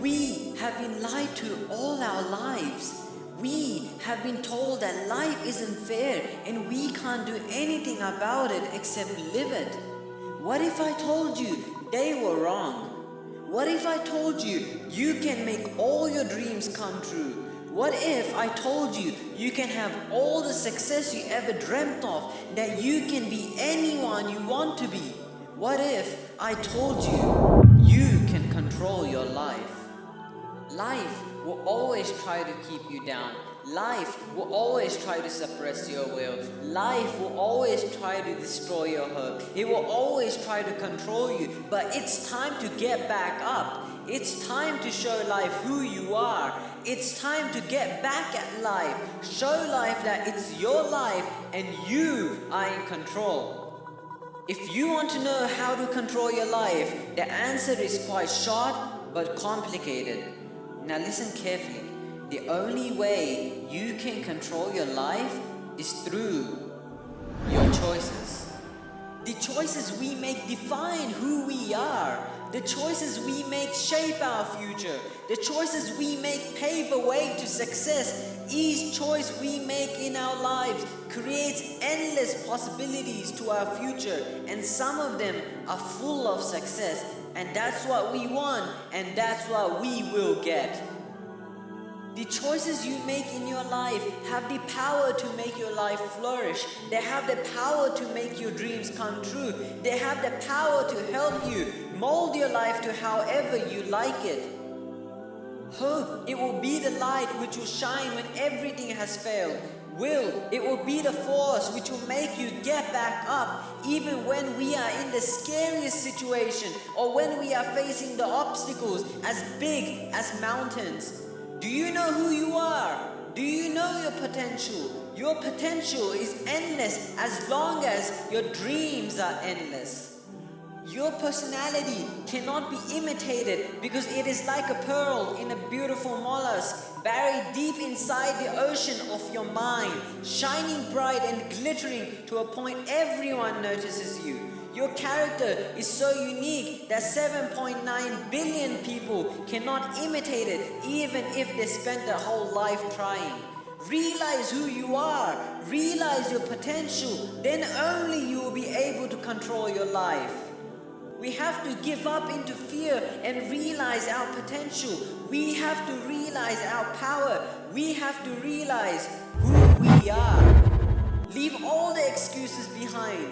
We have been lied to all our lives. We have been told that life isn't fair and we can't do anything about it except live it. What if I told you they were wrong? What if I told you you can make all your dreams come true? What if I told you you can have all the success you ever dreamt of, that you can be anyone you want to be? What if I told you you can control your life? Life will always try to keep you down. Life will always try to suppress your will. Life will always try to destroy your hope. It will always try to control you. But it's time to get back up. It's time to show life who you are. It's time to get back at life. Show life that it's your life and you are in control. If you want to know how to control your life, the answer is quite short but complicated. Now listen carefully. The only way you can control your life is through your choices. The choices we make define who we are. The choices we make shape our future. The choices we make pave a way to success. Each choice we make in our lives creates endless possibilities to our future and some of them are full of success and that's what we want and that's what we will get. Choices you make in your life have the power to make your life flourish. They have the power to make your dreams come true. They have the power to help you mold your life to however you like it. Hope, it will be the light which will shine when everything has failed. Will, it will be the force which will make you get back up even when we are in the scariest situation or when we are facing the obstacles as big as mountains. Do you know who you are? Do you know your potential? Your potential is endless as long as your dreams are endless. Your personality cannot be imitated because it is like a pearl in a beautiful mollusk buried deep inside the ocean of your mind, shining bright and glittering to a point everyone notices you. Your character is so unique that 7.9 billion people cannot imitate it even if they spent their whole life trying. Realize who you are, realize your potential, then only you will be able to control your life. We have to give up into fear and realize our potential. We have to realize our power. We have to realize who we are. Leave all the excuses behind.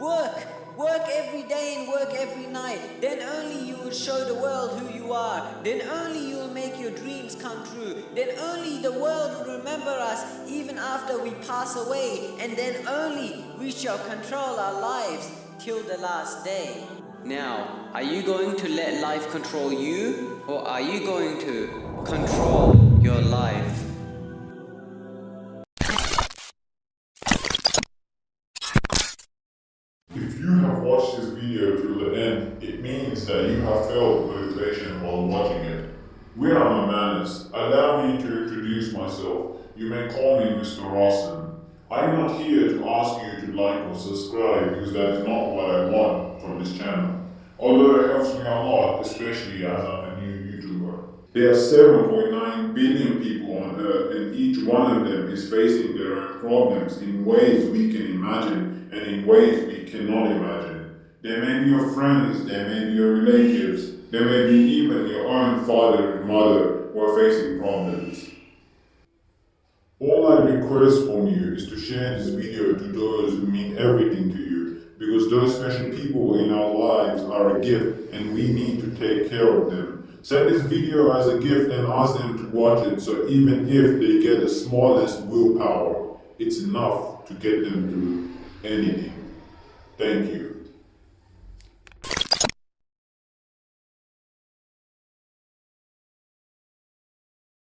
Work, Work every day and work every night. Then only you will show the world who you are. Then only you will make your dreams come true. Then only the world will remember us even after we pass away. And then only we shall control our lives till the last day. Now, are you going to let life control you? Or are you going to control your life? Watch this video till the end, it means that you have felt motivation while watching it. We are my manners. Allow me to introduce myself. You may call me Mr. Rawson. I am not here to ask you to like or subscribe because that is not what I want from this channel. Although it helps me a lot, especially as I'm a new YouTuber. There are 7.9 billion people on earth and each one of them is facing their own problems in ways we can imagine and in ways we cannot imagine. They may be your friends, they may be your relatives, they may be even your own father and mother who are facing problems. All I request from you is to share this video to those who mean everything to you, because those special people in our lives are a gift and we need to take care of them. Send this video as a gift and ask them to watch it so even if they get the smallest willpower, it's enough to get them through anything. Thank you.